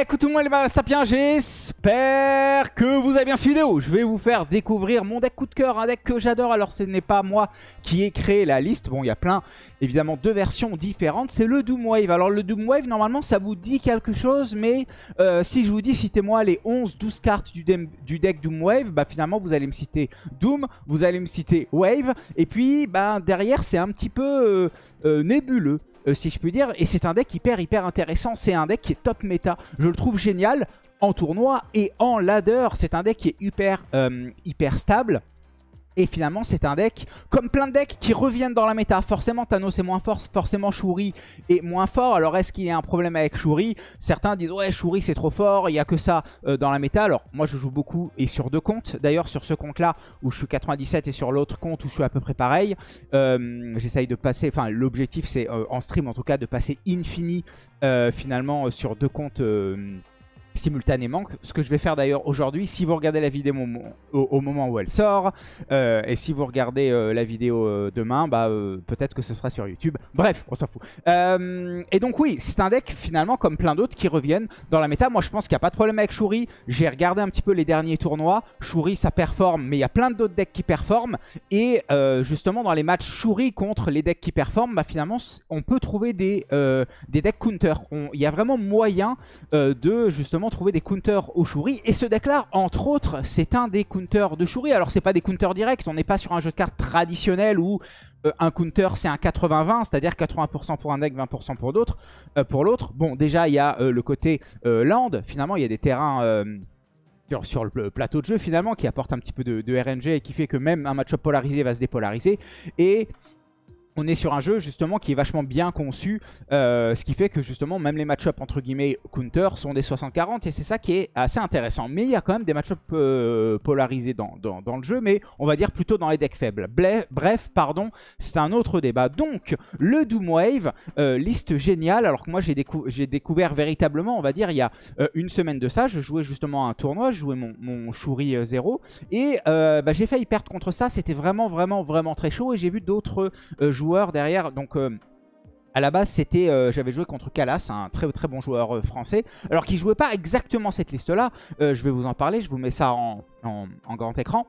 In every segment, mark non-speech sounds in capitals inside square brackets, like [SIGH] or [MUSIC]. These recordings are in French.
Écoute tout le monde les sapiens, j'espère que vous avez bien suivi vidéo. Je vais vous faire découvrir mon deck coup de cœur, un deck que j'adore. Alors ce n'est pas moi qui ai créé la liste. Bon, il y a plein, évidemment, de versions différentes. C'est le Doom Wave. Alors le Doom Wave, normalement, ça vous dit quelque chose. Mais euh, si je vous dis, citez-moi les 11-12 cartes du, deck Doom Wave, bah finalement, vous allez me citer Doom, vous allez me citer Wave. Et puis, bah, derrière, c'est un petit peu euh, euh, nébuleux. Euh, si je puis dire. Et c'est un deck hyper hyper intéressant. C'est un deck qui est top méta. Je le trouve génial en tournoi et en ladder. C'est un deck qui est hyper, euh, hyper stable. Et finalement, c'est un deck, comme plein de decks qui reviennent dans la méta. Forcément, Thanos est moins fort, forcément Shuri est moins fort. Alors, est-ce qu'il y a un problème avec Shuri? Certains disent, ouais, Shuri c'est trop fort, il n'y a que ça euh, dans la méta. Alors, moi, je joue beaucoup et sur deux comptes. D'ailleurs, sur ce compte-là, où je suis 97 et sur l'autre compte où je suis à peu près pareil, euh, j'essaye de passer, enfin, l'objectif, c'est euh, en stream, en tout cas, de passer infini, finalement, sur deux comptes simultanément. Ce que je vais faire d'ailleurs aujourd'hui, si vous regardez la vidéo au, moment où elle sort, euh, et si vous regardez euh, la vidéo euh, demain, bah peut-être que ce sera sur YouTube. Bref, on s'en fout. et donc oui, c'est un deck finalement comme plein d'autres qui reviennent dans la méta. Moi je pense qu'il n'y a pas de problème avec Shuri. J'ai regardé un petit peu les derniers tournois. Shuri ça performe, mais il y a plein d'autres decks qui performent. Et justement dans les matchs Shuri contre les decks qui performent, bah finalement on peut trouver des, des decks counter. Il y a vraiment moyen de justement trouver des counters au Shuri. Et ce deck-là, entre autres, c'est un des counters de Shuri. Alors, c'est pas des counters directs, on n'est pas sur un jeu de cartes traditionnel où euh, un counter, c'est un 80-20, c'est-à-dire 80%, pour un deck, 20% pour d'autres, euh, pour l'autre. Bon, déjà, il y a euh, le côté land. Finalement, il y a des terrains... Sur, le plateau de jeu finalement qui apporte un petit peu de, de RNG et qui fait que même un match-up polarisé va se dépolariser et on est sur un jeu justement qui est vachement bien conçu, euh, ce qui fait que justement même les match-up entre guillemets counter sont des 60-40 et c'est ça qui est assez intéressant. Mais il y a quand même des match-up euh, polarisés dans, le jeu, mais on va dire plutôt dans les decks faibles. Bref, pardon, c'est un autre débat. Donc le Doom Wave, euh, liste géniale, alors que moi j'ai découvert véritablement, on va dire il y a une semaine de ça, je jouais justement un tournoi, je jouais mon, mon Shuri 0 et bah, j'ai failli perdre contre ça, c'était vraiment vraiment vraiment très chaud et j'ai vu d'autres joueurs derrière. Donc euh, à la base, c'était, euh, j'avais joué contre Calas, un très très bon joueur euh, français. Alors qu'il jouait pas exactement cette liste-là. je vais vous en parler, je vous mets ça en, grand écran.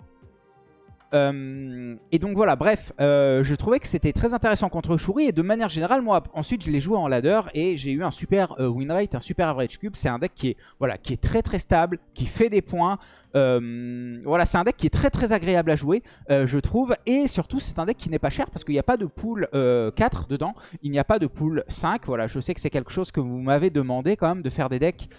et donc voilà, bref, je trouvais que c'était très intéressant contre Shuri et de manière générale, moi ensuite je l'ai joué en ladder et j'ai eu un super win rate, un super average cube. C'est un deck qui est, voilà, qui est très très stable, qui fait des points, euh, voilà, c'est un deck qui est très très agréable à jouer, euh, je trouve. Et surtout, c'est un deck qui n'est pas cher parce qu'il n'y a pas de pool 4 euh, dedans. Il n'y a pas de pool 5. Voilà, je sais que c'est quelque chose que vous m'avez demandé quand même de faire des decks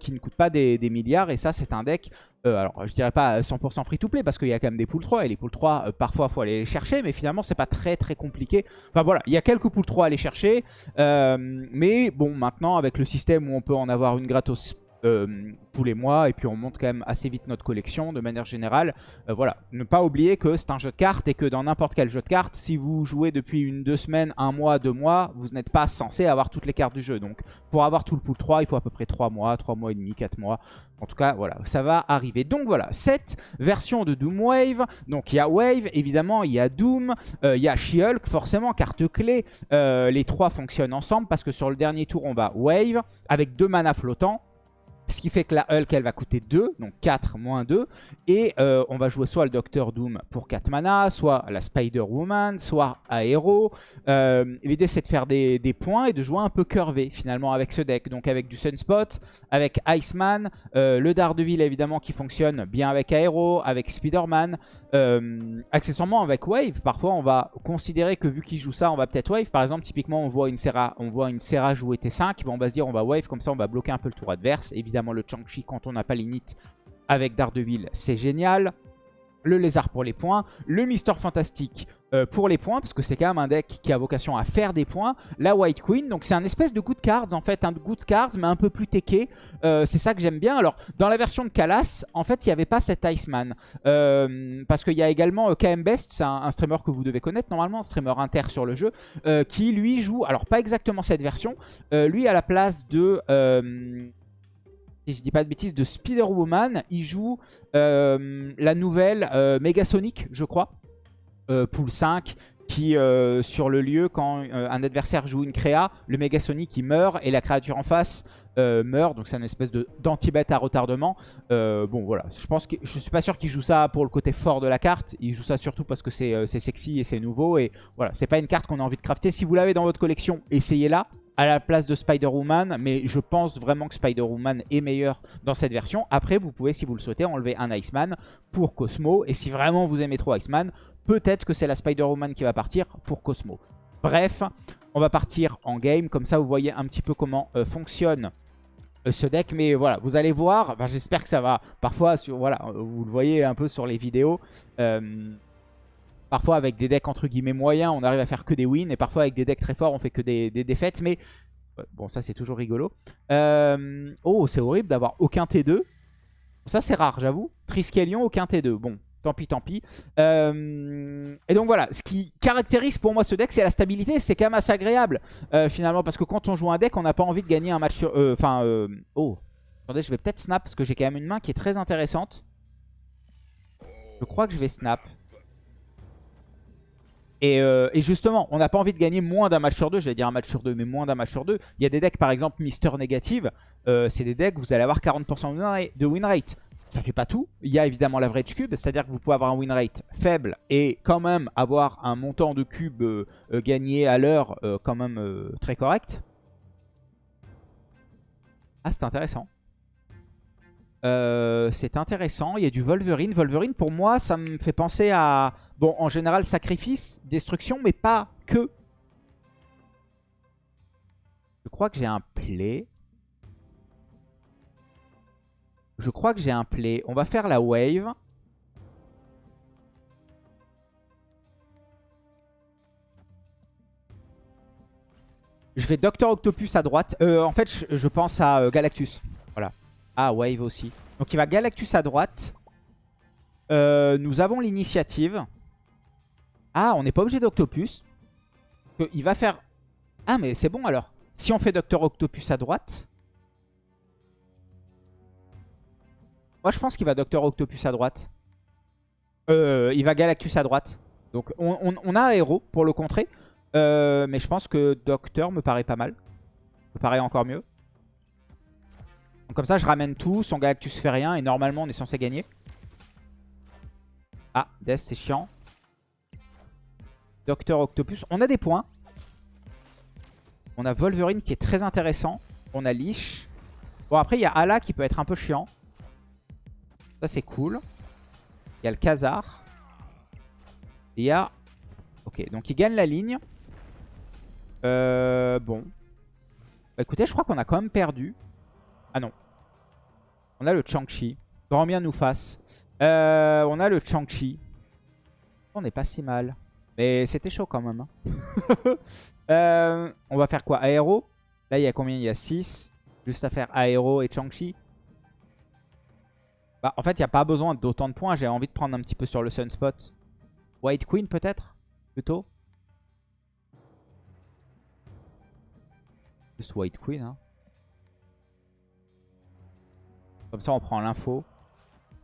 qui ne coûtent pas des, milliards. Et ça, c'est un deck, alors je dirais pas 100% free to play parce qu'il y a quand même des pools 3. Et les pools 3, parfois, il faut aller les chercher. Mais finalement, c'est pas très très compliqué. Enfin voilà, il y a quelques pools 3 à aller chercher. mais bon, maintenant, avec le système où on peut en avoir une gratos euh, tous les mois et puis on monte quand même assez vite notre collection de manière générale. Euh, voilà, ne pas oublier que c'est un jeu de cartes et que dans n'importe quel jeu de cartes, si vous jouez depuis une, deux semaines, un mois, deux mois, vous n'êtes pas censé avoir toutes les cartes du jeu. Donc pour avoir tout le pool 3, il faut à peu près 3 mois, 3 mois et demi, 4 mois. En tout cas, voilà, ça va arriver. Donc voilà, cette version de Doom Wave. Donc il y a Wave, évidemment, il y a Doom, euh, il y a She-Hulk, forcément, carte clé. les trois fonctionnent ensemble parce que sur le dernier tour, on va Wave avec deux mana flottants. Ce qui fait que la Hulk, elle va coûter 2, donc 4 moins 2. Et euh, on va jouer soit le Docteur Doom pour 4 mana, soit la Spider-Woman, soit Aero. Euh, l'idée, c'est de faire des, points et de jouer un peu curvé, finalement, avec ce deck. Donc avec du Sunspot, avec Iceman, euh, le Daredevil, évidemment, qui fonctionne bien avec Aero, avec Spider-Man. accessoirement, avec Wave, parfois, on va considérer que vu qu'il joue ça, on va peut-être Wave. Par exemple, typiquement, on voit une Serra, on voit une jouer T5. on va se dire, on va Wave, comme ça, on va bloquer un peu le tour adverse. Évidemment, le Chang-Chi quand on n'a pas l'init avec Daredevil, c'est génial. Le lézard pour les points. Le Mister Fantastique euh, pour les points, parce que c'est quand même un deck qui a vocation à faire des points. La White Queen, donc c'est un espèce de good cards, en fait, un good cards, mais un peu plus teché. Euh, c'est ça que j'aime bien. Alors, dans la version de Calas, en fait, il n'y avait pas cet Iceman. Euh, parce qu'il y a également KM Best, c'est un, streamer que vous devez connaître normalement, un streamer inter sur le jeu, qui lui joue, alors pas exactement cette version, lui à la place de si je dis pas de bêtises, de Spider-Woman. Il joue euh, la nouvelle euh, Megasonic, je crois. Euh, pool 5. qui, euh, sur le lieu, quand un adversaire joue une créa, le Megasonic il meurt et la créature en face meurt. Donc c'est une espèce d'anti-bet à retardement. bon voilà, je pense que je suis pas sûr qu'il joue ça pour le côté fort de la carte. Il joue ça surtout parce que c'est sexy et c'est nouveau. Et voilà, c'est pas une carte qu'on a envie de crafter. Si vous l'avez dans votre collection, essayez-la à la place de Spider-Woman, mais je pense vraiment que Spider-Woman est meilleur dans cette version. Après, vous pouvez, si vous le souhaitez, enlever un Iceman pour Cosmo. Et si vraiment vous aimez trop Iceman, peut-être que c'est la Spider-Woman qui va partir pour Cosmo. Bref, on va partir en game. Comme ça, vous voyez un petit peu comment euh, fonctionne euh, ce deck. Mais voilà, vous allez voir. J'espère que ça va. Parfois, sur, voilà, vous le voyez un peu sur les vidéos. Euh, Parfois avec des decks entre guillemets moyens, on arrive à faire que des wins. Et parfois avec des decks très forts, on fait que des, défaites. Mais bon, ça c'est toujours rigolo. Euh, oh, c'est horrible d'avoir aucun T2. Ça c'est rare, j'avoue. Triskelion, aucun T2. Bon, tant pis, tant pis. Euh, et donc voilà, ce qui caractérise pour moi ce deck, c'est la stabilité. C'est quand même assez agréable, euh, finalement. Parce que quand on joue un deck, on n'a pas envie de gagner un match sur... Enfin, oh, attendez, je vais peut-être snap, parce que j'ai quand même une main qui est très intéressante. Je crois que je vais snap. Euh, et, justement, on n'a pas envie de gagner moins d'un match sur deux. J'allais dire un match sur deux, mais moins d'un match sur deux. Il y a des decks, par exemple, Mister Négative. Euh, c'est des decks où vous allez avoir 40% de win rate. Ça fait pas tout. Il y a évidemment l'average cube, c'est-à-dire que vous pouvez avoir un win rate faible et quand même avoir un montant de cubes euh, gagné à l'heure quand même très correct. Ah, c'est intéressant. c'est intéressant. Il y a du Wolverine. Wolverine, pour moi, ça me fait penser à Bon, en général, sacrifice, destruction, mais pas que. Je crois que j'ai un play. Je crois que j'ai un play. On va faire la wave. Je vais Docteur Octopus à droite. Euh, en fait, je, pense à euh, Galactus. Voilà. Ah, wave aussi. Donc il va Galactus à droite. Euh, nous avons l'initiative. Ah, on n'est pas obligé d'Octopus. Il va faire... Ah, mais c'est bon alors. Si on fait Docteur Octopus à droite... Moi, je pense qu'il va Docteur Octopus à droite. Euh, il va Galactus à droite. Donc, on, a Aéro pour le contrer. Euh, mais je pense que Docteur me paraît pas mal. Me paraît encore mieux. Donc, comme ça, je ramène tout. Son Galactus fait rien. Et normalement, on est censé gagner. Ah, Death, c'est chiant. Docteur Octopus. On a des points. On a Wolverine qui est très intéressant. On a Leash. Bon, après, il y a Ala qui peut être un peu chiant. Ça, c'est cool. Il y a le Khazar. Il y a... Ok, donc il gagne la ligne. Euh, bon. Bah, écoutez, je crois qu'on a quand même perdu. Ah non. On a le Chang-Chi. Grand bien nous fasse. Euh, on a le Chang-Chi. On n'est pas si mal. Mais c'était chaud quand même. Hein. [LAUGHS] Euh, on va faire quoi? Aéro? Là, il y a combien? Il y a 6. Juste à faire Aéro et Chang-Chi. Bah, en fait, il n'y a pas besoin d'autant de points. J'ai envie de prendre un petit peu sur le Sunspot. White Queen peut-être? Plutôt? Juste White Queen. Hein. Comme ça, on prend l'info.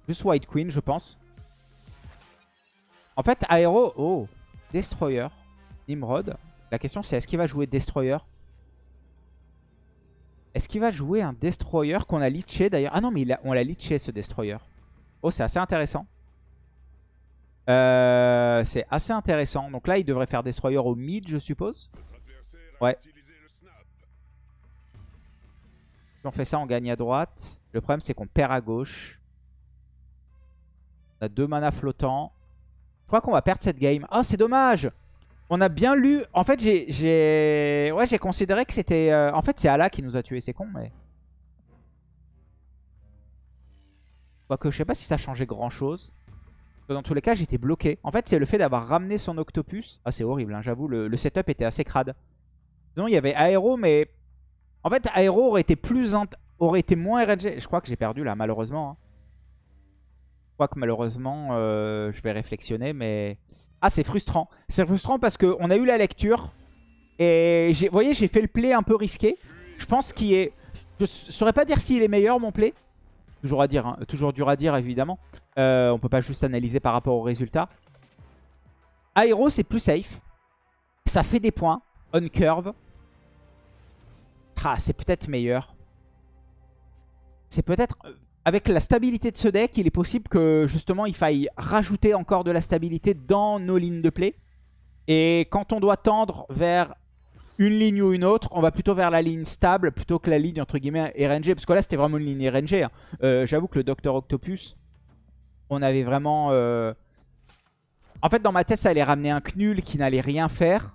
Juste White Queen, je pense. En fait, Aéro... Oh Destroyer, Nimrod. La question c'est est-ce qu'il va jouer Destroyer? Est-ce qu'il va jouer un Destroyer qu'on a litché d'ailleurs? Ah non mais on l'a litché ce Destroyer. Oh c'est assez intéressant. Euh, c'est assez intéressant. Donc là il devrait faire Destroyer au mid je suppose. Ouais. Si on fait ça on gagne à droite. Le problème c'est qu'on perd à gauche. On a deux mana flottants. Qu'on va perdre cette game. Oh, c'est dommage On a bien lu... En fait, j'ai... Ouais, j'ai considéré que c'était... Euh, en fait, c'est Allah qui nous a tués. C'est con, mais... Quoique, je sais pas si ça changeait grand-chose. Dans tous les cas, j'étais bloqué. En fait, c'est le fait d'avoir ramené son Octopus. Ah, c'est horrible, hein, j'avoue. Le, setup était assez crade. Sinon, il y avait Aéro, mais... En fait, Aéro aurait été plus... aurait été moins RNG. Je crois que j'ai perdu, là, malheureusement. Hein. Je crois que malheureusement, euh, je vais réflexionner, mais... Ah, c'est frustrant. C'est frustrant parce qu'on a eu la lecture. Et vous voyez, j'ai fait le play un peu risqué. Je pense qu'il est... Je saurais pas dire s'il est meilleur, mon play. Toujours à dire, hein. toujours dur à dire, évidemment. Euh, on peut pas juste analyser par rapport au résultat. Aéro, c'est plus safe. ça fait des points. On curve. Ah, c'est peut-être meilleur. C'est peut-être... Avec la stabilité de ce deck, il est possible que justement il faille rajouter encore de la stabilité dans nos lignes de play. Et quand on doit tendre vers une ligne ou une autre, on va plutôt vers la ligne stable plutôt que la ligne entre guillemets RNG. Parce que là c'était vraiment une ligne RNG. hein. Euh, J'avoue que le Docteur Octopus, on avait vraiment... euh, En fait dans ma tête ça allait ramener un Knull qui n'allait rien faire.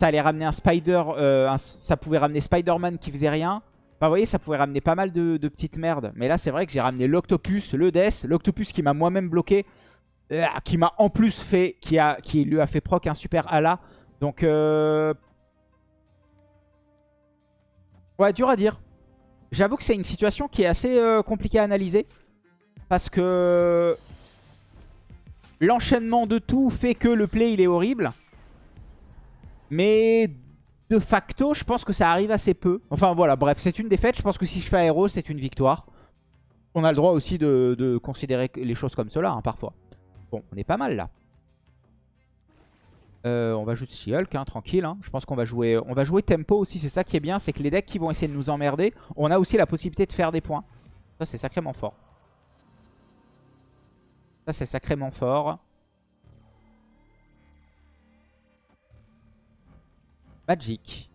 Ça allait ramener un Spider... euh, Ça pouvait ramener Spider-Man qui faisait rien. Enfin, vous voyez, ça pouvait ramener pas mal de, petites merdes. Mais là, c'est vrai que j'ai ramené l'Octopus, le Death, l'Octopus qui m'a moi-même bloqué, euh, qui m'a en plus fait, qui lui a fait proc un super Ala. Donc, euh... ouais, dur à dire. J'avoue que c'est une situation qui est assez euh, compliquée à analyser. Parce que l'enchaînement de tout fait que le play, il est horrible. Mais de facto, je pense que ça arrive assez peu. Enfin voilà, bref, c'est une défaite. Je pense que si je fais aéro, c'est une victoire. On a le droit aussi de, considérer les choses comme cela, hein, parfois. Bon, on est pas mal là. Euh, on va jouer She-Hulk, hein, tranquille. hein. Je pense qu'on va va jouer tempo aussi. C'est ça qui est bien, c'est que les decks qui vont essayer de nous emmerder, on a aussi la possibilité de faire des points. Ça, c'est sacrément fort. Ça, c'est sacrément fort. Magic.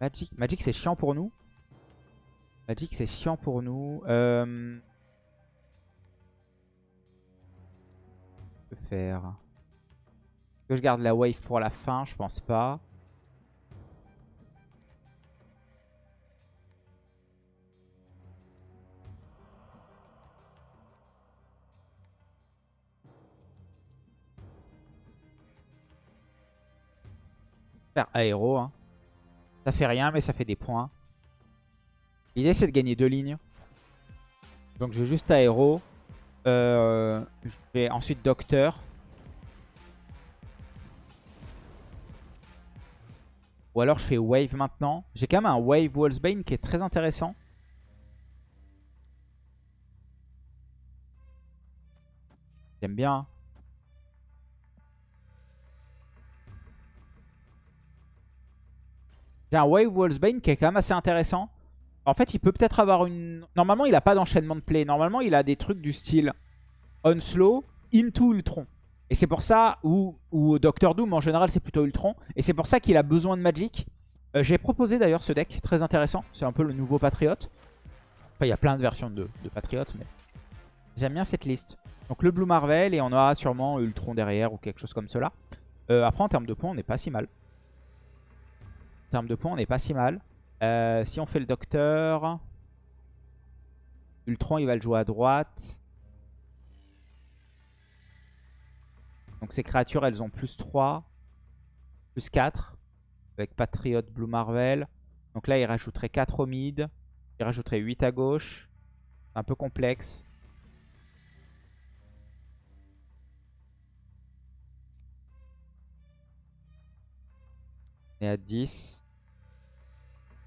Magic, Magic c'est chiant pour nous. Magic c'est chiant pour nous. Euh... que faire? Que je garde la wave pour la fin? Je pense pas. Aéro. Hein. Ça fait rien, mais ça fait des points. L'idée, c'est de gagner deux lignes. Donc, je vais juste aéro. Euh, je vais ensuite docteur. Ou alors, je fais wave maintenant. J'ai quand même un wave Wallsbane qui est très intéressant. J'aime bien. J'ai un Wave Wallsbane qui est quand même assez intéressant. En fait, il peut peut-être avoir une... Normalement, il n'a pas d'enchaînement de play. Normalement, il a des trucs du style Onslow, Into Ultron. Et c'est pour ça, ou, ou Doctor Doom, en général, c'est plutôt Ultron. Et c'est pour ça qu'il a besoin de Magic. Euh, J'ai proposé d'ailleurs ce deck, très intéressant. C'est un peu le nouveau Patriote. Enfin, il y a plein de versions de, de Patriote, mais j'aime bien cette liste. Donc le Blue Marvel, et on aura sûrement Ultron derrière, ou quelque chose comme cela. Euh, après, en termes de points, on n'est pas si mal. En termes de points, on n'est pas si mal. Euh, si on fait le docteur, Ultron, il va le jouer à droite. Donc ces créatures, elles ont plus 3, plus 4, avec Patriot Blue Marvel. Donc là, il rajouterait 4 au mid, il rajouterait 8 à gauche. C'est un peu complexe. On est à 10.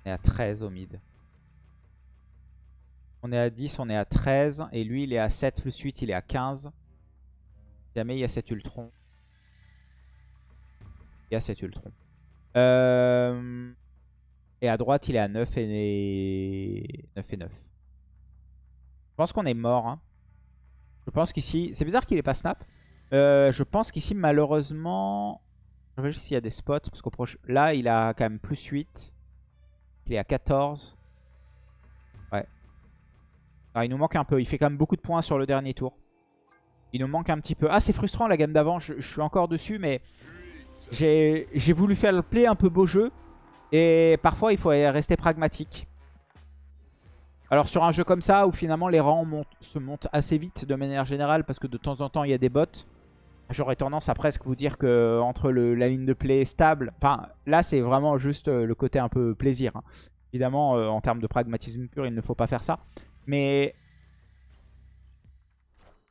On est à 13 au mid. On est à 10, on est à 13. Et lui, il est à 7 plus 8, il est à 15. Jamais il y a cet Ultron. Il y a cet Ultron. Euh, Et à droite, il est à 9 et 9. Et 9. Je pense qu'on est mort. hein. Je pense qu'ici... C'est bizarre qu'il n'ait pas snap. Euh, je pense qu'ici, malheureusement... Je réfléchis s'il y a des spots. Parce qu'au proche... Là, il a quand même plus 8. Il est à 14. Ouais. Ah, il nous manque un peu. Il fait quand même beaucoup de points sur le dernier tour. Il nous manque un petit peu. Ah, c'est frustrant la gamme d'avant. Je, suis encore dessus, mais j'ai voulu faire le play un peu beau jeu. Et parfois, il faut rester pragmatique. Alors sur un jeu comme ça, où finalement les rangs se montent assez vite de manière générale, parce que de temps en temps, il y a des bots, j'aurais tendance à presque vous dire que entre la ligne de play stable... Enfin, là, c'est vraiment juste euh, le côté un peu plaisir. hein. Évidemment, euh, en termes de pragmatisme pur, il ne faut pas faire ça. Mais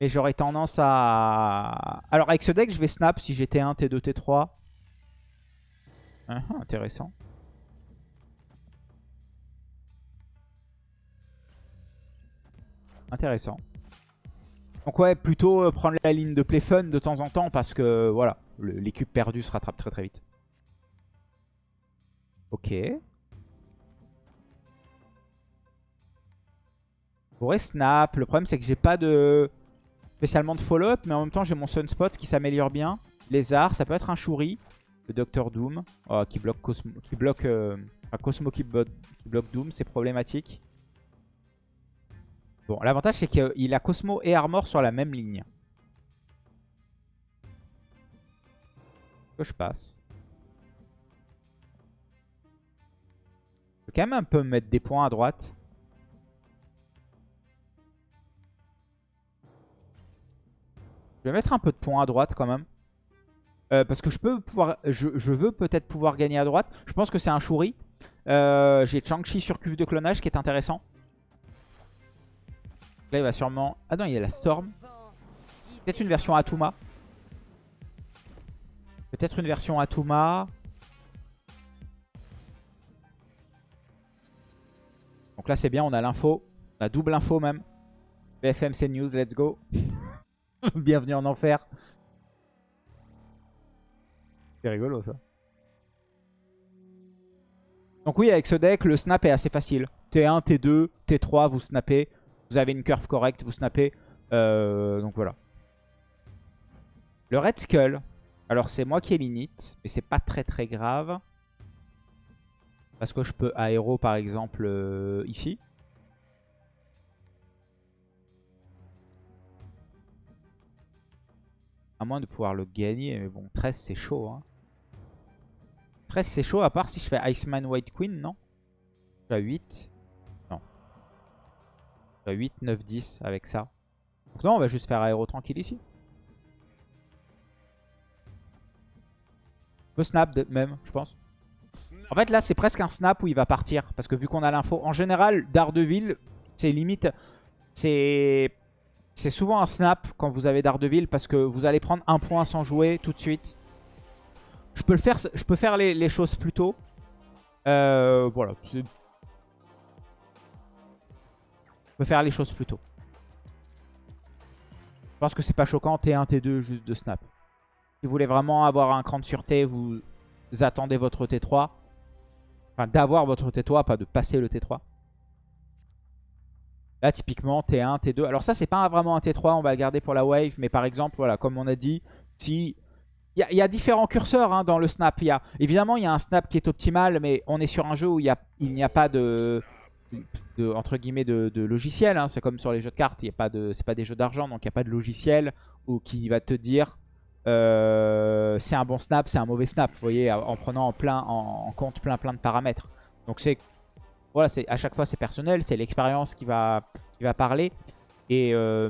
j'aurais tendance à... Alors avec ce deck, je vais snap si j'ai T1, T2, T3. Ah, ah, intéressant. Intéressant. Donc ouais, plutôt euh, prendre la ligne de play fun de temps en temps parce que voilà. Cubes perdus se rattrapent très très vite. Ok. Je pourrais snap. Le problème c'est que j'ai pas de spécialement de follow-up, mais en même temps j'ai mon Sunspot qui s'améliore bien. Lézard, ça peut être un Shuri. Le Docteur Doom oh, qui bloque Cosmo, qui bloque, euh, Cosmo qui bloque Doom, c'est problématique. Bon, l'avantage c'est qu'il a Cosmo et Armor sur la même ligne. Que je passe. Je peux quand même un peu mettre des points à droite. Je vais mettre un peu de points à droite quand même. Euh, parce que je peux pouvoir, je, veux peut-être pouvoir gagner à droite. Je pense que c'est un Shuri. Euh, J'ai Chang-Chi sur cuve de clonage qui est intéressant. Là, il va sûrement... Ah non, il y a la Storm. Peut-être une version Atuma. Peut-être une version Atuma. Donc là, c'est bien, on a l'info. On a double info même. BFM News, let's go. [LAUGHS] Bienvenue en enfer. C'est rigolo ça. Donc oui, avec ce deck, le snap est assez facile. T1, T2, T3, vous snappez. Vous avez une curve correcte, vous snappez. Euh, donc voilà. Le Red Skull. Alors c'est moi qui ai l'init, mais c'est pas très très grave. Parce que je peux aéro par exemple euh, ici. À moins de pouvoir le gagner, mais bon, 13 c'est chaud. Hein. 13 c'est chaud, à part si je fais Iceman White Queen, non? À 8. 8, 9, 10 avec ça. Donc non, on va juste faire aéro tranquille ici. On peut snap même, je pense. En fait, là, c'est presque un snap où il va partir. Parce que vu qu'on a l'info, en général, Daredevil, c'est limite... C'est... C'est souvent un snap quand vous avez Daredevil parce que vous allez prendre un point sans jouer tout de suite. Je peux, faire, les choses plus tôt. Euh, voilà. Peux faire les choses plus tôt. Je pense que c'est pas choquant T1, T2 juste de snap. Si vous voulez vraiment avoir un cran de sûreté, vous attendez votre T3. Enfin, d'avoir votre T3, pas de passer le T3. Là, typiquement, T1, T2. Alors ça, c'est pas vraiment un T3, on va le garder pour la wave. Mais par exemple, voilà, comme on a dit, si... Il y, a- différents curseurs hein, dans le snap. Y a, évidemment, il y a un snap qui est optimal, mais on est sur un jeu où il n'y a, pas de, de, entre guillemets, de, logiciel. hein. C'est comme sur les jeux de cartes, c'est pas des jeux d'argent, donc il n'y a pas de logiciel qui va te dire euh, c'est un bon snap, c'est un mauvais snap. Vous voyez, en prenant en, plein, en, compte plein plein de paramètres. Donc c'est voilà, à chaque fois c'est personnel, c'est l'expérience qui va, qui va parler. Et, euh,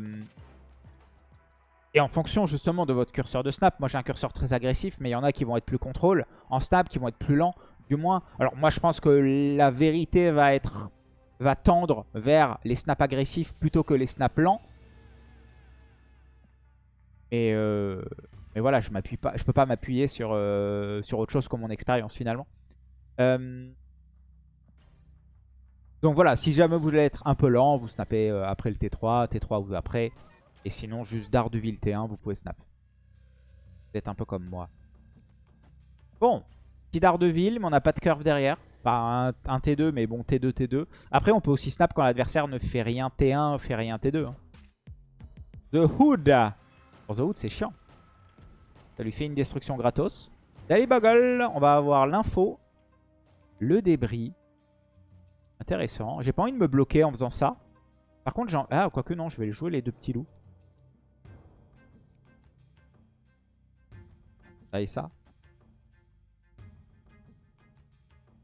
et en fonction justement de votre curseur de snap, moi j'ai un curseur très agressif, mais il y en a qui vont être plus contrôle, en snap, qui vont être plus lents, du moins. Alors moi je pense que la vérité va être va tendre vers les snaps agressifs plutôt que les snaps lents. Et euh, mais voilà, je m'appuie peux pas m'appuyer sur, euh, sur autre chose que mon expérience finalement. Euh, donc voilà, si jamais vous voulez être un peu lent, vous snappez après le T3, T3 ou après. Et sinon, juste Daredevil T1, vous pouvez snap. Vous êtes un peu comme moi. Bon, petit Daredevil, mais on n'a pas de curve derrière. Enfin, un, un T2, mais bon, T2, T2. Après, on peut aussi snap quand l'adversaire ne fait rien T1, fait rien T2. hein. The Hood The Hood, c'est chiant. Ça lui fait une destruction gratos. Daily Buggle, on va avoir l'info. Le débris. Intéressant. J'ai pas envie de me bloquer en faisant ça. Par contre, j'en... Ah, quoique non, je vais jouer les deux petits loups. Ça et ça.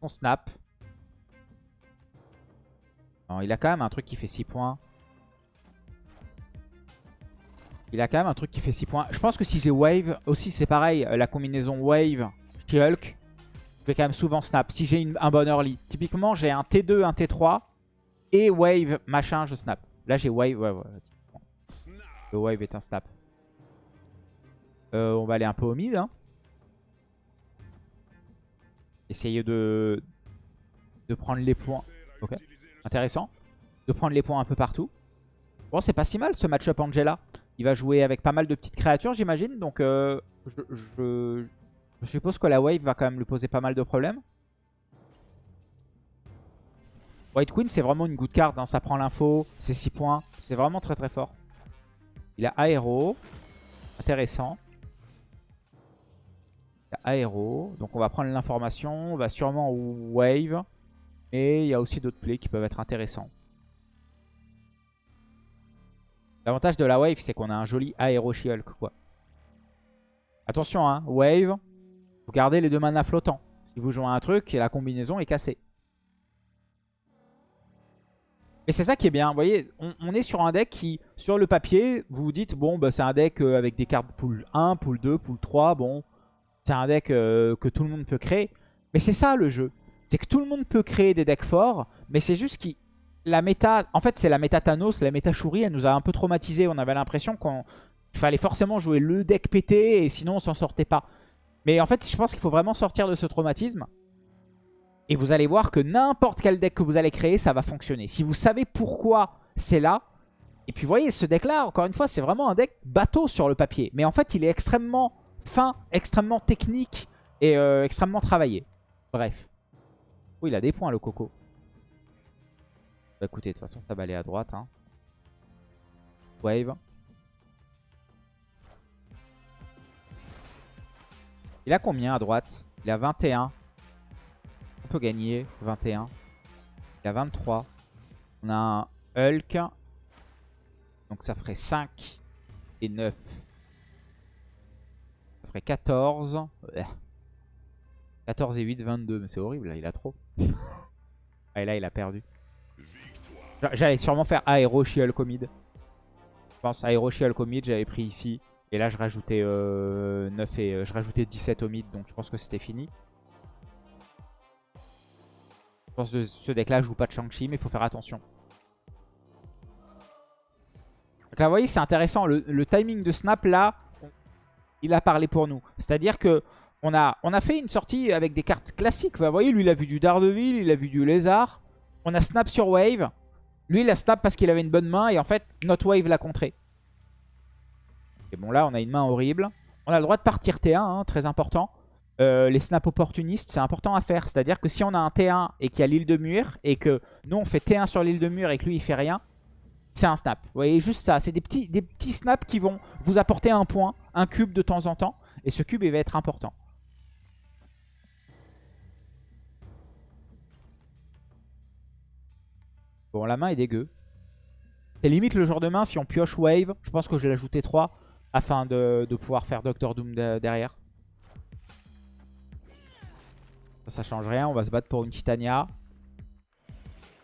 On snap. Non, il a quand même un truc qui fait 6 points. Il a quand même un truc qui fait 6 points. Je pense que si j'ai wave, aussi c'est pareil, la combinaison wave, Hulk, je vais quand même souvent snap. Si j'ai un bon early. Typiquement, j'ai un T2, un T3 et wave, machin, je snap. Là, j'ai wave, ouais, ouais. Le wave est un snap. Euh, on va aller un peu au mid. Hein. Essayer de, de prendre les points. Ok, intéressant. De prendre les points un peu partout. Bon, c'est pas si mal ce match-up Angela. Il va jouer avec pas mal de petites créatures, j'imagine. Donc, euh, je, suppose que la wave va quand même lui poser pas mal de problèmes. White Queen, c'est vraiment une good card. Hein. Ça prend l'info, c'est 6 points. C'est vraiment très très fort. Il a Aéro. Intéressant. Aéro. Donc on va prendre l'information. On va sûrement Wave. Et il y a aussi d'autres plays qui peuvent être intéressants. L'avantage de la Wave, c'est qu'on a un joli Aéro Shulk, quoi. Attention, hein. Wave. Vous gardez les deux manas flottants. Si vous jouez un truc et la combinaison est cassée. Mais c'est ça qui est bien. Vous voyez, on, est sur un deck qui, sur le papier, vous vous dites, bon, bah, c'est un deck euh, avec des cartes pool 1, pool 2, pool 3. Bon, c'est un deck euh, que tout le monde peut créer. Mais c'est ça le jeu. C'est que tout le monde peut créer des decks forts, mais c'est juste que la méta... En fait, c'est la méta Thanos, la méta Shuri, elle nous a un peu traumatisé. On avait l'impression qu'il fallait forcément jouer le deck pété et sinon on s'en sortait pas. Mais en fait, je pense qu'il faut vraiment sortir de ce traumatisme. Et vous allez voir que n'importe quel deck que vous allez créer, ça va fonctionner. Si vous savez pourquoi c'est là. Et puis vous voyez, ce deck-là, encore une fois, c'est vraiment un deck bateau sur le papier. Mais en fait, il est extrêmement fin, extrêmement technique et euh, extrêmement travaillé. Bref. Oui, il a des points, le Coco. Bah écoutez, de toute façon, ça va aller à droite. Hein. Wave. Il a combien à droite? Il a 21 peut gagner. 21. Il a 23. On a un Hulk. Donc ça ferait 5 et 9. Ça ferait 14. 14 et 8, 22. Mais c'est horrible, là, il a trop. [LAUGHS] ah, et là, il a perdu. J'allais sûrement faire Aero Hulk Je pense Aero Hulk mid, j'avais pris ici. Et là, je rajoutais 9 euh, et euh, je rajoutais 17 au mid. Donc je pense que c'était fini pense que ce deck-là joue pas de Shang-Chi, mais il faut faire attention. Donc là, vous voyez, c'est intéressant. Le, timing de snap, là, il a parlé pour nous. C'est-à-dire que on a, on a fait une sortie avec des cartes classiques. Vous voyez, lui, il a vu du Daredevil, il a vu du Lézard. On a snap sur Wave. Lui, il a snap parce qu'il avait une bonne main. Et en fait, notre Wave l'a contré. Et bon, là, on a une main horrible. On a le droit de partir T1, hein, très important. Euh, les snaps opportunistes, c'est important à faire. C'est-à-dire que si on a un T1 et qu'il y a l'île de mur, et que nous on fait T1 sur l'île de mur et que lui il fait rien, c'est un snap. Vous voyez, juste ça. C'est des petits, des petits snaps qui vont vous apporter un point, un cube de temps en temps. Et ce cube, il va être important. Bon, la main est dégueu. C'est limite le genre de main, si on pioche Wave, je pense que je vais l'ajouter 3 afin de, de pouvoir faire Doctor Doom derrière. Ça, change rien. On va se battre pour une Titania.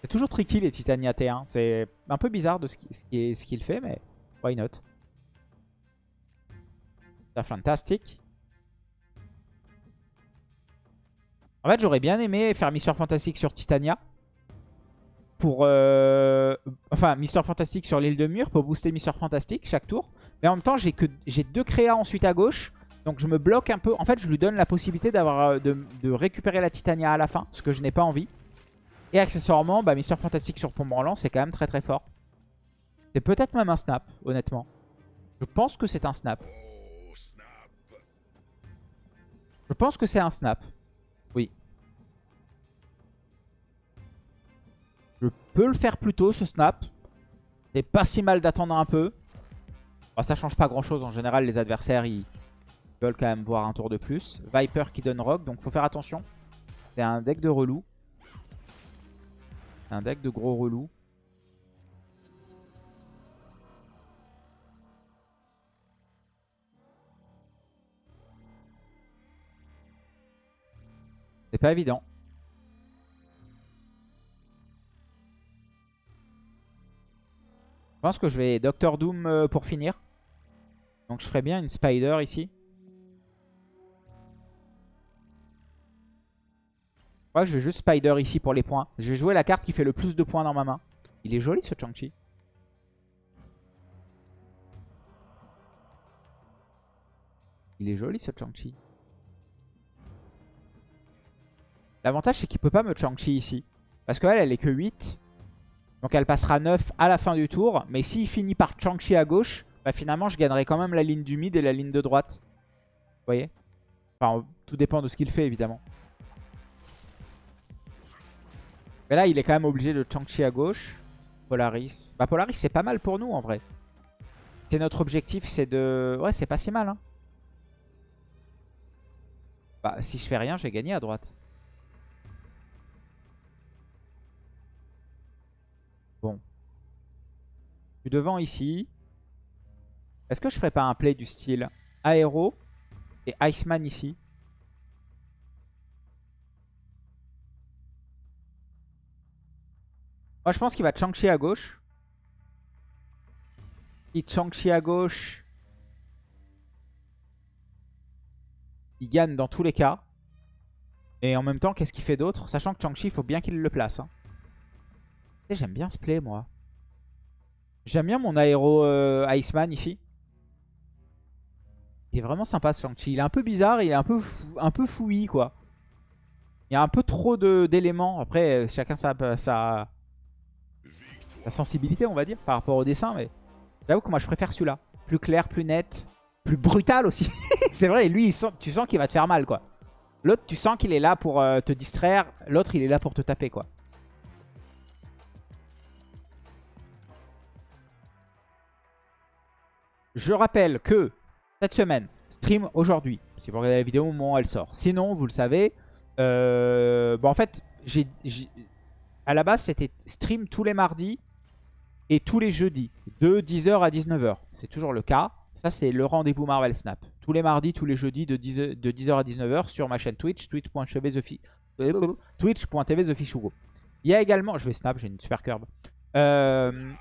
C'est toujours tricky les Titania T1. C'est un peu bizarre de ce qu'il fait, mais why not? Fantastique. En fait, j'aurais bien aimé faire Mister Fantastic sur Titania. Pour... Euh, enfin, Mister Fantastic sur l'île de mur pour booster Mister Fantastic chaque tour. Mais en même temps, j'ai deux créas ensuite à gauche. Donc je me bloque un peu. En fait, je lui donne la possibilité d'avoir euh, de, récupérer la Titania à la fin, ce que je n'ai pas envie. Et accessoirement, bah, Mister Fantastic sur Pont Branlant, c'est quand même très très fort. C'est peut-être même un snap, honnêtement. Je pense que c'est un snap. Je pense que c'est un snap. Oui. Je peux le faire plus tôt, ce snap. C'est pas si mal d'attendre un peu. Bah, ça change pas grand chose. En général, les adversaires, ils, veulent quand même voir un tour de plus. Viper qui donne rock, donc faut faire attention. C'est un deck de relou. Un deck de gros relou. C'est pas évident. Je pense que je vais Doctor Doom euh, pour finir. Donc je ferai bien une Spider ici. crois que je vais juste Spider ici pour les points. Je vais jouer la carte qui fait le plus de points dans ma main. Il est joli ce Chang-Chi. Il est joli ce Chang-Chi. L'avantage c'est qu'il peut pas me Chang-Chi ici. Parce qu'elle, elle est que 8. Donc elle passera 9 à la fin du tour. Mais s'il finit par Chang-Chi à gauche, bah finalement je gagnerai quand même la ligne du mid et la ligne de droite. Vous voyez? Enfin, tout dépend de ce qu'il fait évidemment. Mais là, il est quand même obligé de Chang-Chi à gauche. Polaris. Bah Polaris, c'est pas mal pour nous en vrai. C'est notre objectif, c'est de... Ouais, c'est pas si mal. Hein. Bah, si je fais rien, j'ai gagné à droite. Je suis devant ici. Est-ce que je ferais pas un play du style Aéro et Iceman ici? Moi, je pense qu'il va Chang-Chi à gauche. Il Chang-Chi à gauche. Il gagne dans tous les cas. Et en même temps, qu'est-ce qu'il fait d'autre? Sachant que Chang-Chi, il faut bien qu'il le place. Hein. J'aime bien ce play, moi. J'aime bien mon aéro euh, Iceman ici. Il est vraiment sympa ce Shang-Chi. Il est un peu bizarre, il est un peu, un peu fouillis quoi. Il y a un peu trop d'éléments. Après, euh, chacun sa, sa, sensibilité, on va dire, par rapport au dessin. Mais j'avoue que moi, je préfère celui-là. Plus clair, plus net, plus brutal aussi. [LAUGHS] C'est vrai, lui, tu sens qu'il va te faire mal, quoi. L'autre, tu sens qu'il est là pour euh, te distraire. L'autre, il est là pour te taper, quoi. Je rappelle que cette semaine, stream aujourd'hui. Si vous regardez la vidéo au moment où elle sort. Sinon, vous le savez, euh, bon, en fait, à la base, c'était stream tous les mardis et tous les jeudis, de 10h à 19h. C'est toujours le cas. Ça, c'est le rendez-vous Marvel Snap. Tous les mardis, tous les jeudis, de 10h, de 10h à 19h sur ma chaîne Twitch, twitch.tv [LAUGHS] TwitchTV Il y a également, je vais snap, j'ai une super curve. Euh,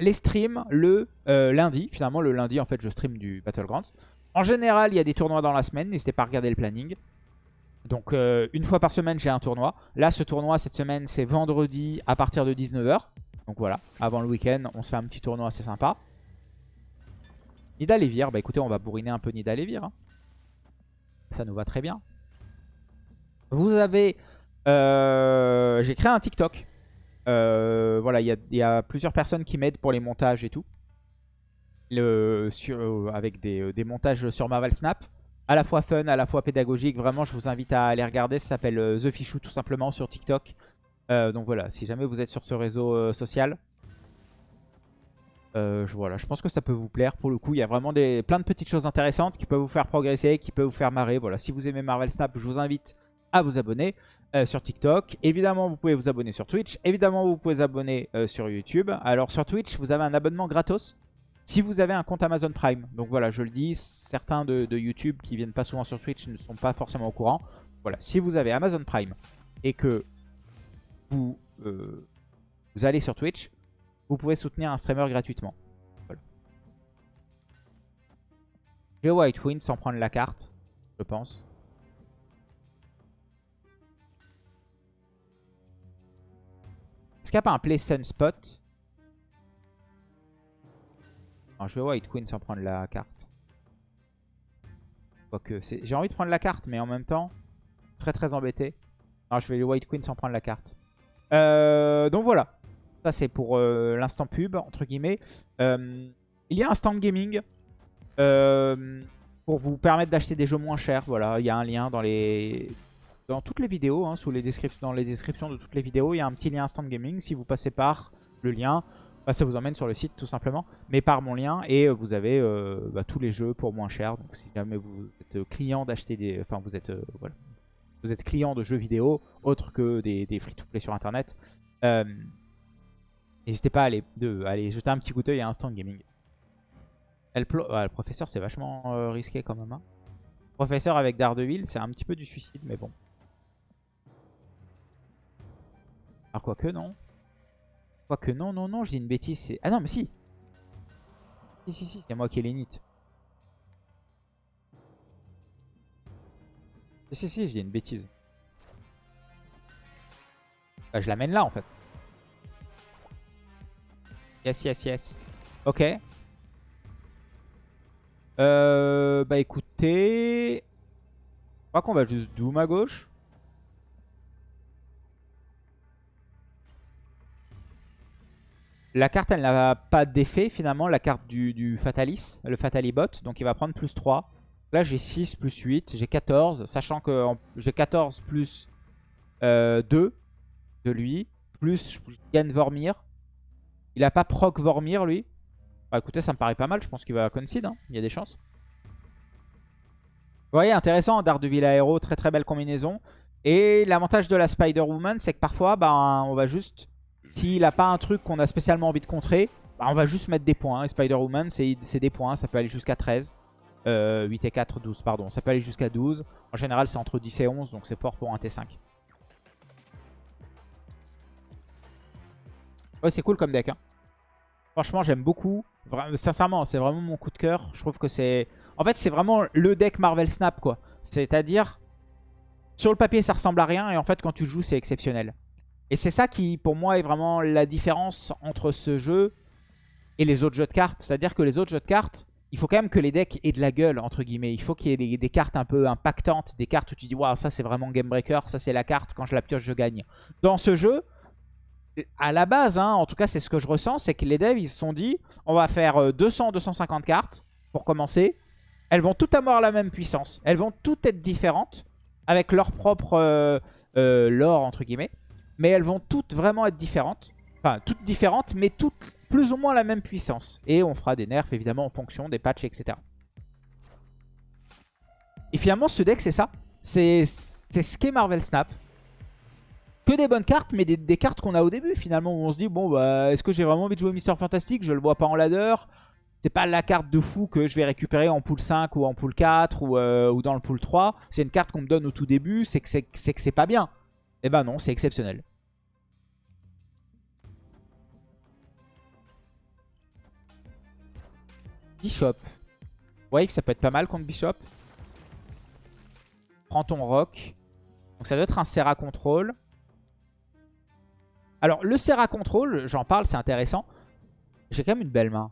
les streams le euh, lundi. Finalement, le lundi, en fait, je stream du Battlegrounds. En général, il y a des tournois dans la semaine. N'hésitez pas à regarder le planning. Donc, euh, une fois par semaine, j'ai un tournoi. Là, ce tournoi, cette semaine, c'est vendredi à partir de 19h. Donc voilà, avant le week-end, on se fait un petit tournoi assez sympa. Nida Levir, bah écoutez, on va bourriner un peu Nida Levir. Hein. Ça nous va très bien. Vous avez... Euh, j'ai créé un TikTok. Euh, voilà, il y, a plusieurs personnes qui m'aident pour les montages et tout. Euh, avec euh, des, montages sur Marvel Snap. À la fois fun, à la fois pédagogique. Vraiment, je vous invite à aller regarder. Ça s'appelle The Fichou tout simplement sur TikTok. donc voilà, si jamais vous êtes sur ce réseau social. je, voilà, je pense que ça peut vous plaire. Pour le coup, il y a vraiment des, plein de petites choses intéressantes qui peuvent vous faire progresser, qui peuvent vous faire marrer. Voilà, si vous aimez Marvel Snap, je vous invite à vous abonner euh, sur TikTok. Évidemment, vous pouvez vous abonner sur Twitch. Évidemment, vous pouvez vous abonner euh, sur YouTube. Alors sur Twitch, vous avez un abonnement gratos si vous avez un compte Amazon Prime. Donc voilà, je le dis, certains de, YouTube qui viennent pas souvent sur Twitch ne sont pas forcément au courant. Voilà, si vous avez Amazon Prime et que vous, euh, allez sur Twitch, vous pouvez soutenir un streamer gratuitement. J'ai White Win sans prendre la carte, je pense. Est-ce a pas un play Sunspot Non, je vais White Queen sans prendre la carte. J'ai envie de prendre la carte, mais en même temps, très très embêté. Non, je vais White Queen sans prendre la carte. Euh, donc voilà. Ça, c'est pour euh, l'instant pub, entre guillemets. Euh, il y a un stand gaming pour vous permettre d'acheter des jeux moins chers. Voilà, il y a un lien dans les dans toutes les vidéos, hein, sous les dans les descriptions de toutes les vidéos, il y a un petit lien Instant Gaming. Si vous passez par le lien, bah, ça vous emmène sur le site tout simplement. Mais par mon lien, et euh, vous avez euh, bah, tous les jeux pour moins cher. Donc si jamais vous êtes client d'acheter des... Enfin, vous êtes, euh, voilà, vous êtes client de jeux vidéo, autres que des, free-to-play sur Internet, n'hésitez pas à aller, de, aller jeter un petit coup d'œil à Instant Gaming. Elle le professeur, c'est vachement risqué quand même. Hein. Professeur avec Daredevil, c'est un petit peu du suicide, mais bon. Alors quoique non. Quoique non, non, non, je dis une bêtise. Ah non, mais si. Si, si, si, c'est moi qui ai l'init. Si, si, si, je dis une bêtise. Bah, je l'amène là en fait. Yes, yes, yes. Ok. Euh, bah écoutez. Je crois qu'on va juste doom à gauche. La carte, elle n'a pas d'effet finalement, la carte du, Fatalis, le Fatalibot. Donc il va prendre plus 3. Là, j'ai 6 plus 8, j'ai 14. Sachant que j'ai 14 plus 2 euh, de lui. Plus je gagne Vormir. Il a pas proc Vormir lui. Bah écoutez, ça me paraît pas mal. Je pense qu'il va concede. Hein. Il y a des chances. Vous voyez, intéressant, Daredevil Aero, très très belle combinaison. Et l'avantage de la Spider-Woman, c'est que parfois, bah, on va juste, s'il n'a pas un truc qu'on a spécialement envie de contrer, bah, on va juste mettre des points. Et Spider-Woman, c'est des points, ça peut aller jusqu'à 13. 8 euh, et 4, 12, pardon. Ça peut aller jusqu'à 12. En général, c'est entre 10 et 11, donc c'est fort pour un T5. Ouais, c'est cool comme deck. Hein. Franchement, j'aime beaucoup. sincèrement, c'est vraiment mon coup de cœur. Je trouve que c'est... En fait, c'est vraiment le deck Marvel Snap, quoi. C'est-à-dire, sur le papier, ça ressemble à rien. Et en fait, quand tu joues, c'est exceptionnel. Et c'est ça qui, pour moi, est vraiment la différence entre ce jeu et les autres jeux de cartes. C'est-à-dire que les autres jeux de cartes, il faut quand même que les decks aient de la gueule, entre guillemets. Il faut qu'il y ait des, cartes un peu impactantes, des cartes où tu dis, waouh, ça c'est vraiment game breaker, ça c'est la carte, quand je la pioche, je gagne. Dans ce jeu, à la base, hein, en tout cas c'est ce que je ressens, c'est que les devs ils se sont dit on va faire 200-250 euh, cartes pour commencer. Elles vont toutes avoir la même puissance. Elles vont toutes être différentes avec leur propre euh, euh, lore entre guillemets. Mais elles vont toutes vraiment être différentes. Enfin, toutes différentes, mais toutes plus ou moins la même puissance. Et on fera des nerfs évidemment en fonction des patchs, etc. Et finalement, ce deck, c'est ça. C'est ce qu'est Marvel Snap que des bonnes cartes, mais des, cartes qu'on a au début finalement. Où on se dit, bon, bah, est-ce que j'ai vraiment envie de jouer Mister Fantastic? Je le vois pas en ladder. C'est pas la carte de fou que je vais récupérer en pool 5 ou en pool 4 euh, ou, dans le pool 3. C'est une carte qu'on me donne au tout début, c'est que c'est pas bien. Et eh ben non, c'est exceptionnel. Bishop. Wave, ça peut être pas mal contre Bishop. Prends ton rock. Donc ça doit être un Serra Control. Alors, le Serra Control, j'en parle, c'est intéressant. J'ai quand même une belle main.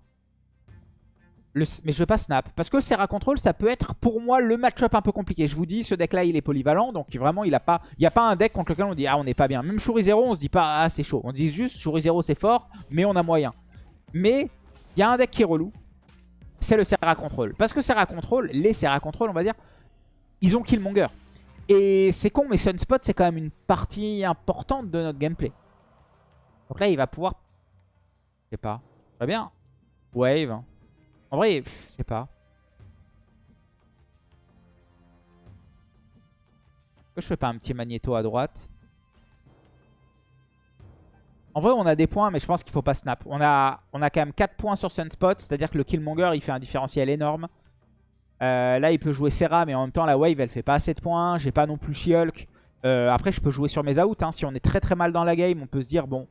mais je vais pas snap. Parce que Serra Control, ça peut être pour moi le match-up un peu compliqué. Je vous dis, ce deck-là, il est polyvalent. Donc vraiment, il n'y a, pas, a pas un deck contre lequel on dit « Ah, on n'est pas bien ». Même Shuri 0, on se dit pas « Ah, c'est chaud ». On dit juste « Shuri 0, c'est fort, mais on a moyen ». Mais il y a un deck qui est relou. C'est le Serra Control. Parce que Serra Control, les Serra Control, on va dire, ils ont Killmonger. Et c'est con, mais Sunspot, c'est quand même une partie importante de notre gameplay. Donc là, il va pouvoir... Je sais pas. Très bien. Wave. En vrai, je sais pas. Pourquoi je fais pas un petit magnéto à droite? En vrai, on a des points, mais je pense qu'il faut pas snap. On a, on quand même 4 points sur Sunspot, c'est-à-dire que le Killmonger, il fait un différentiel énorme. Euh, là, il peut jouer Serra, mais en même temps, la Wave, elle fait pas assez de points. J'ai pas non plus She-Hulk. Euh, après, je peux jouer sur mes outs. Hein. Si on est très très mal dans la game, on peut se dire, bon,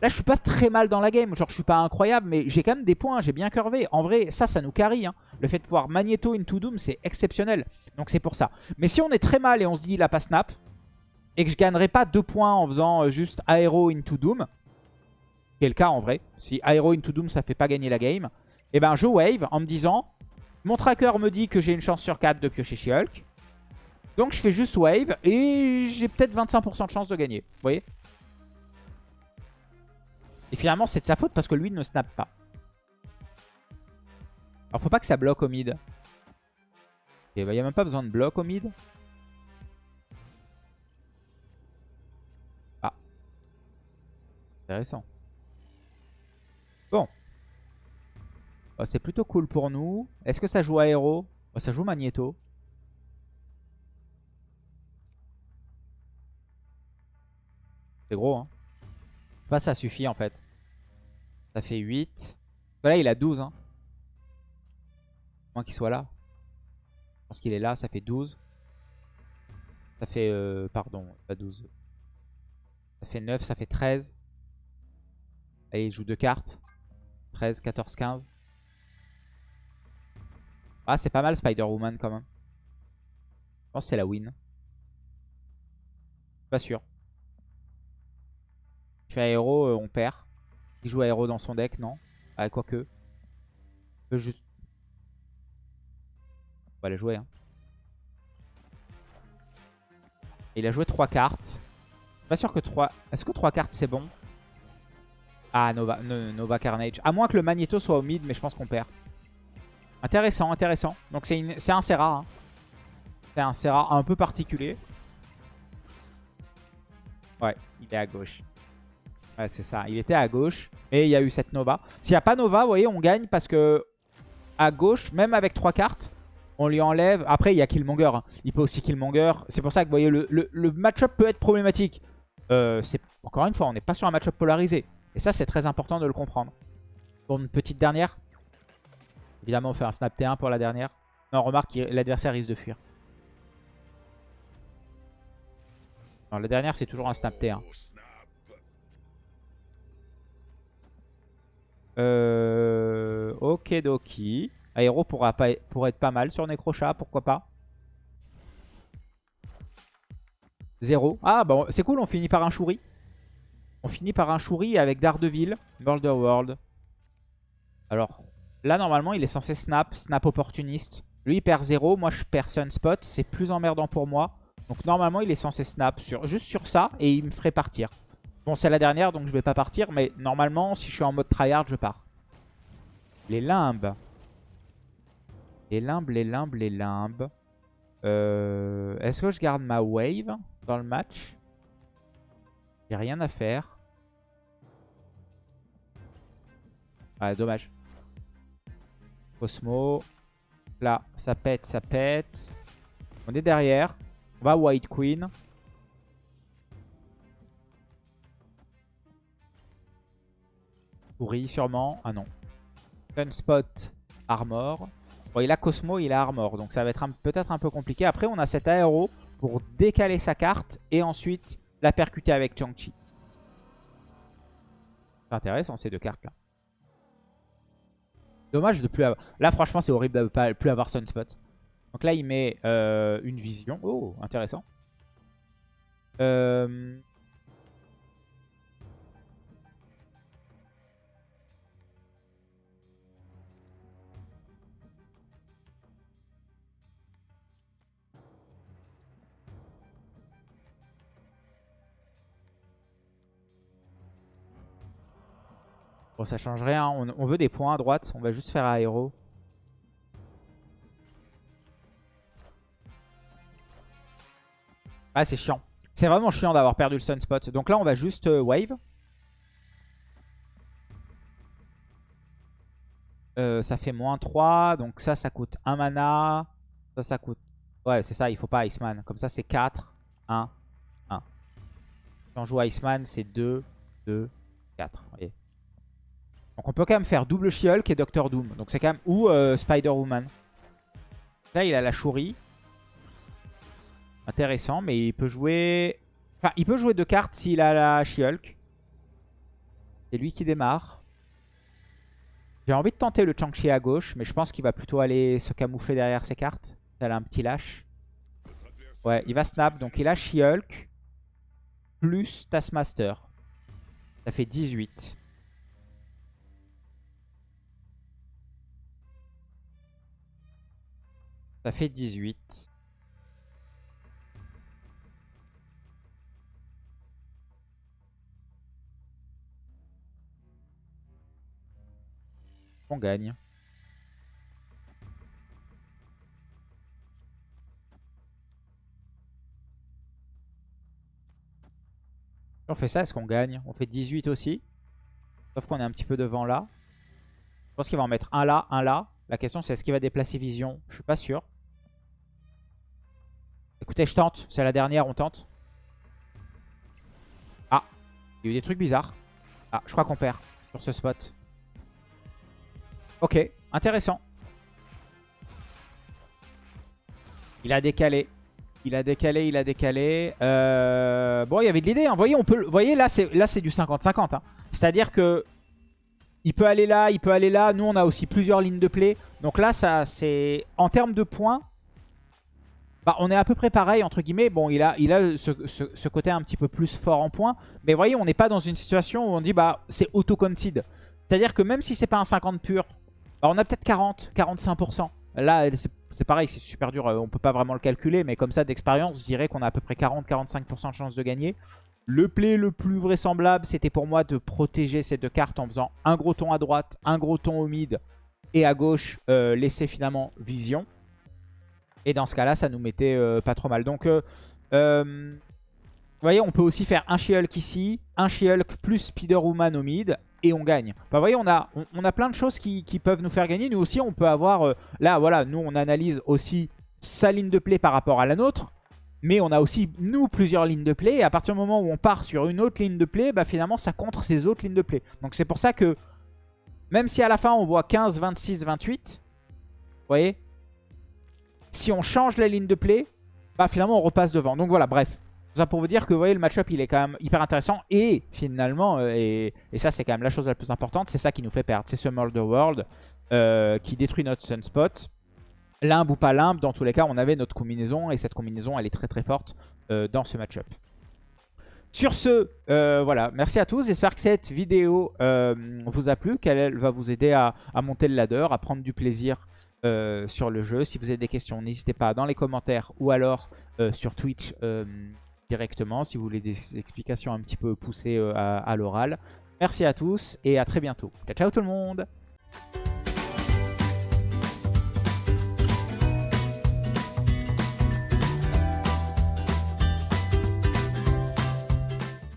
Là, je suis pas très mal dans la game. Genre, je suis pas incroyable, mais j'ai quand même des points. J'ai bien curvé. En vrai, ça, ça nous carry. Hein. Le fait de pouvoir Magneto into Doom, c'est exceptionnel. Donc, c'est pour ça. Mais si on est très mal et on se dit, il a pas snap, et que je gagnerai pas deux points en faisant euh, juste Aero into Doom, qui est le cas en vrai. Si Aero into Doom, ça fait pas gagner la game, et eh ben je wave en me disant, mon tracker me dit que j'ai une chance sur 4 de piocher She-Hulk. Donc, je fais juste wave et j'ai peut-être 25% de chance de gagner. Vous voyez? Et finalement, c'est de sa faute parce que lui ne snap pas. Alors, faut pas que ça bloque au mid. Il n'y a même pas besoin de bloc au mid. Ah. Intéressant. Bon. Oh, c'est plutôt cool pour nous. Est-ce que ça joue aéro oh, Ça joue magnéto. C'est gros, hein. Pas ça suffit en fait. Ça fait 8. Là, il a 12. Hein. Moins qu'il soit là. Je pense qu'il est là, ça fait 12. Ça fait... Euh, pardon, pas 12. Ça fait 9, ça fait 13. Allez, il joue deux cartes. 13, 14, 15. Ah, c'est pas mal Spider-Woman quand même. Je pense que c'est la win. Pas sûr. Tu fais aéro, on perd. Il joue aéro dans son deck, non Ah, quoique. peut juste... On va les jouer. Hein. il a joué 3 cartes. Pas sûr que 3... Est-ce que 3 cartes c'est bon? Ah, Nova, no- Nova Carnage. À moins que le Magneto soit au mid, mais je pense qu'on perd. Intéressant, intéressant. Donc c'est un Serra. hein. C'est un Serra un peu particulier. Ouais, il est à gauche. Ouais, c'est ça. Il était à gauche. Et il y a eu cette Nova. S'il n'y a pas Nova, vous voyez, on gagne parce que à gauche, même avec trois cartes, on lui enlève. Après, il y a Killmonger. hein. Il peut aussi Killmonger. C'est pour ça que vous voyez, le, le- match-up peut être problématique. Euh, Encore une fois, on n'est pas sur un match-up polarisé. Et ça, c'est très important de le comprendre. Pour une petite dernière. Évidemment, on fait un snap T1 pour la dernière. Non, remarque, l'adversaire risque de fuir. Non, la dernière, c'est toujours un snap T1. Euh, ok, doki. Aéro pourra pas, être pas mal sur Necrochat, pourquoi pas. Zéro. Ah, bon, c'est cool, on finit par un Shuri. On finit par un Shuri avec Daredevil, Murder World. Alors, là, normalement, il est censé snap, snap opportuniste. Lui, il perd 0, moi, je perds Sunspot. C'est plus emmerdant pour moi. Donc, normalement, il est censé snap sur, juste sur ça et il me ferait partir. Bon, c'est la dernière, donc je vais pas partir. Mais normalement, si je suis en mode tryhard, je pars. Les limbes. Les limbes, les limbes, les limbes. Euh, Est-ce que je garde ma wave dans le match? J'ai rien à faire. Ah, dommage. Cosmo. Là, ça pète, ça pète. On est derrière. On va White Queen. Souris sûrement. Ah non. Sunspot, Armor. Bon, il a Cosmo, il a Armor. Donc ça va être peut-être un peu compliqué. Après, on a cet aéro pour décaler sa carte. Et ensuite, la percuter avec Chang-Chi. C'est intéressant ces deux cartes là. Dommage de plus avoir... Là franchement c'est horrible de ne pas plus avoir Sunspot. Donc là il met euh, une vision. Oh intéressant. Euh... Bon, ça change rien. On, on veut des points à droite. On va juste faire aéro. Ah, c'est chiant. C'est vraiment chiant d'avoir perdu le sunspot. Donc là, on va juste euh, wave. Euh, ça fait moins 3. Donc ça, ça coûte 1 mana. Ça, ça coûte... Ouais, c'est ça. Il faut pas Iceman. Comme ça, c'est 4, 1, 1. Si on joue Iceman, c'est 2, 2, 4. Vous voyez donc on peut quand même faire double She-Hulk et Doctor Doom. Donc c'est quand même... Ou euh, Spider-Woman. Là il a la Shuri. Intéressant, mais il peut jouer... Enfin, il peut jouer deux cartes s'il a la She-Hulk. C'est lui qui démarre. J'ai envie de tenter le Chang-Chi à gauche, mais je pense qu'il va plutôt aller se camoufler derrière ses cartes. Elle a un petit lâche. Ouais, il va snap. Donc il a She-Hulk plus Taskmaster. Ça fait 18. Ça fait 18. On gagne. On fait ça, est-ce qu'on gagne? On fait 18 aussi. Sauf qu'on est un petit peu devant là. Je pense qu'il va en mettre un là, un là. La question c'est est-ce qu'il va déplacer Vision? Je suis pas sûr. Écoutez, je tente. C'est la dernière, on tente. Ah, il y a eu des trucs bizarres. Ah, je crois qu'on perd sur ce spot. Ok, intéressant. Il a décalé. Il a décalé, il a décalé. Euh, Bon, il y avait de l'idée. Hein. Vous voyez, on peut... Vous voyez là, c'est là, c'est du 50-50. Hein. C'est-à-dire que il peut aller là, il peut aller là. Nous, on a aussi plusieurs lignes de play. Donc là, ça, c'est en termes de points, bah, on est à peu près pareil, entre guillemets. Bon, il a, ce, côté un petit peu plus fort en points. Mais vous voyez, on n'est pas dans une situation où on dit, bah, c'est auto-concede. C'est-à-dire que même si c'est pas un 50 pur, bah, on a peut-être 40, 45%. Là, c'est pareil, c'est super dur. euh, On peut pas vraiment le calculer. Mais comme ça, d'expérience, je dirais qu'on a à peu près 40-45% de chance de gagner. Le play le plus vraisemblable, c'était pour moi de protéger ces deux cartes en faisant un gros ton à droite, un gros ton au mid et à gauche, euh, laisser finalement vision. Et dans ce cas-là, ça nous mettait euh, pas trop mal. Donc, euh, vous voyez, on peut aussi faire un She-Hulk ici, un She-Hulk plus Spider-Woman au mid, et on gagne. vous voyez, on a, on, a plein de choses qui, qui, peuvent nous faire gagner. Nous aussi, on peut avoir... là, voilà, nous, on analyse aussi sa ligne de play par rapport à la nôtre. Mais on a aussi, nous, plusieurs lignes de play. Et à partir du moment où on part sur une autre ligne de play, bah, finalement, ça contre ces autres lignes de play. Donc c'est pour ça que, même si à la fin, on voit 15, 26, 28, vous voyez, si on change la ligne de play, bah, finalement, on repasse devant. Donc voilà, bref. ça pour vous dire que vous voyez, le match-up, il est quand même hyper intéressant. Et finalement, euh, et, ça, c'est quand même la chose la plus importante, c'est ça qui nous fait perdre. C'est ce Murder World euh, qui détruit notre Sunspot. Limbe ou pas limbe, dans tous les cas, on avait notre combinaison. Et cette combinaison, elle est très très forte euh, dans ce match-up. Sur ce, voilà, merci à tous. J'espère que cette vidéo vous a plu, qu'elle va vous aider à, monter le ladder, à prendre du plaisir sur le jeu. Si vous avez des questions, n'hésitez pas dans les commentaires ou alors sur Twitch directement si vous voulez des explications un petit peu poussées à, à l'oral. Merci à tous et à très bientôt. Ciao, ciao tout le monde